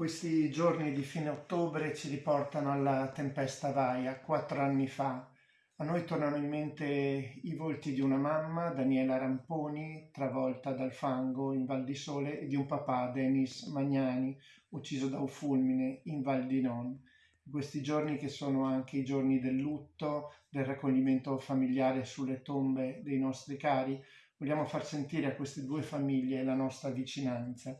Questi giorni di fine ottobre ci riportano alla tempesta Vaia, quattro anni fa. A noi tornano in mente i volti di una mamma, Daniela Ramponi, travolta dal fango in Val di Sole, e di un papà, Denis Magnani, ucciso da un fulmine in Val di Non. Questi giorni che sono anche i giorni del lutto, del raccoglimento familiare sulle tombe dei nostri cari, vogliamo far sentire a queste due famiglie la nostra vicinanza.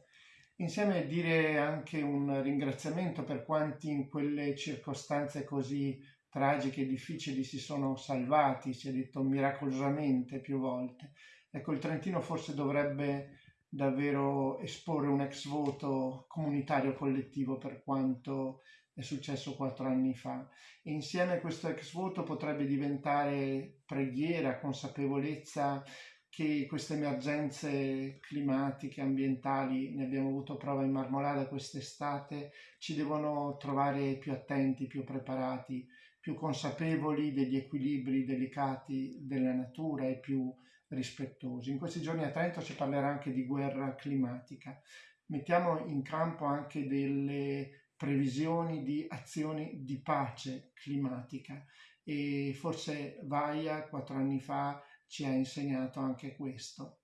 Insieme dire anche un ringraziamento per quanti in quelle circostanze così tragiche e difficili si sono salvati, si è detto miracolosamente più volte. Ecco, il Trentino forse dovrebbe davvero esporre un ex voto comunitario collettivo per quanto è successo quattro anni fa. E insieme questo ex voto potrebbe diventare preghiera, consapevolezza che queste emergenze climatiche, ambientali, ne abbiamo avuto prova in Marmolada quest'estate, ci devono trovare più attenti, più preparati, più consapevoli degli equilibri delicati della natura e più rispettosi. In questi giorni a Trento si parlerà anche di guerra climatica. Mettiamo in campo anche delle previsioni di azioni di pace climatica e forse Vaia quattro anni fa ci ha insegnato anche questo.